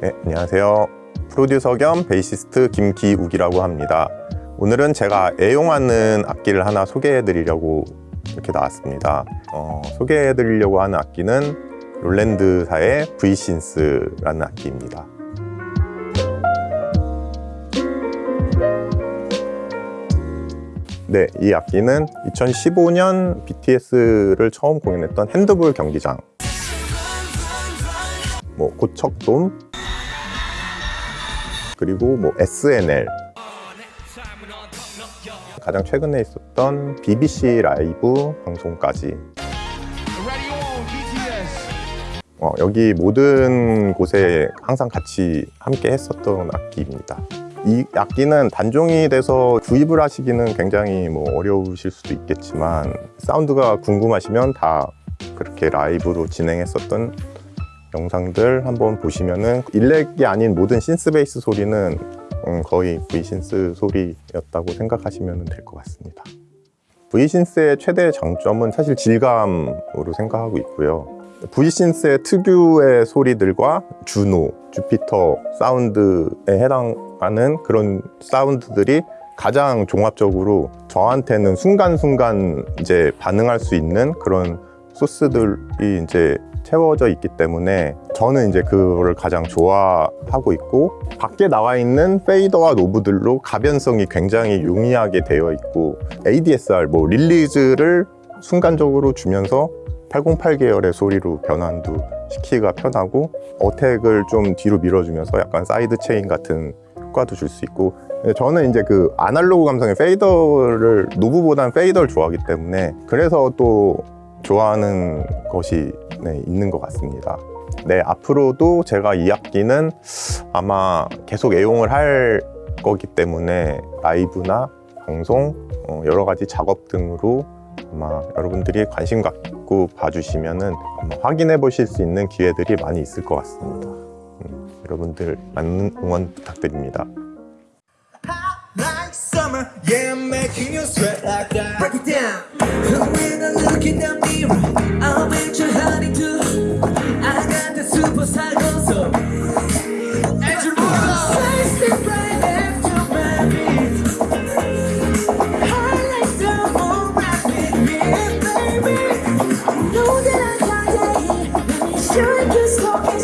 네, 안녕하세요. 프로듀서 겸 베이시스트 김기욱이라고 합니다. 오늘은 제가 애용하는 악기를 하나 소개해 드리려고 이렇게 나왔습니다. 어, 소개해 드리려고 하는 악기는 롤랜드사의 V신스라는 악기입니다. 네, 이 악기는 2015년 BTS를 처음 공연했던 핸드볼 경기장 뭐 고척돔 그리고 뭐 SNL 가장 최근에 있었던 BBC 라이브 방송까지. 어, 여기 모든 곳에 항상 같이 함께 했었던 악기입니다. 이 악기는 단종이 돼서 구입을 하시기는 굉장히 뭐 어려우실 수도 있겠지만 사운드가 궁금하시면 다 그렇게 라이브로 진행했었던 영상들 한번 보시면은 일렉이 아닌 모든 신스 베이스 소리는 음, 거의 V신스 소리였다고 생각하시면 될 것 같습니다. V신스의 최대 장점은 사실 질감으로 생각하고 있고요. V신스의 특유의 소리들과 주노, 주피터 사운드에 해당하는 그런 사운드들이 가장 종합적으로 저한테는 순간순간 이제 반응할 수 있는 그런 소스들이 이제 채워져 있기 때문에 저는 이제 그거를 가장 좋아하고 있고 밖에 나와 있는 fader와 knob들로 가변성이 굉장히 용이하게 되어 있고 ADSR 뭐 release를 순간적으로 주면서 808 계열의 소리로 변환도 시키기가 편하고 attack을 좀 뒤로 밀어주면서 약간 side chain 같은 효과도 줄 수 있고 저는 이제 그 아날로그 감성의 fader를 knob보다는 fader를 좋아하기 때문에 그래서 또 좋아하는 것이 네, 있는 것 같습니다. 네 앞으로도 제가 이 악기는 아마 계속 애용을 할 거기 때문에 라이브나 방송 어, 여러 가지 작업 등으로 아마 여러분들이 관심 갖고 봐주시면 확인해 보실 수 있는 기회들이 많이 있을 것 같습니다. 음, 여러분들 많은 응원 부탁드립니다 I'll make you honey too. I got the superstar gozo. Andrew Morrow. right my beat. I like the whole rap with baby. I know that I got just.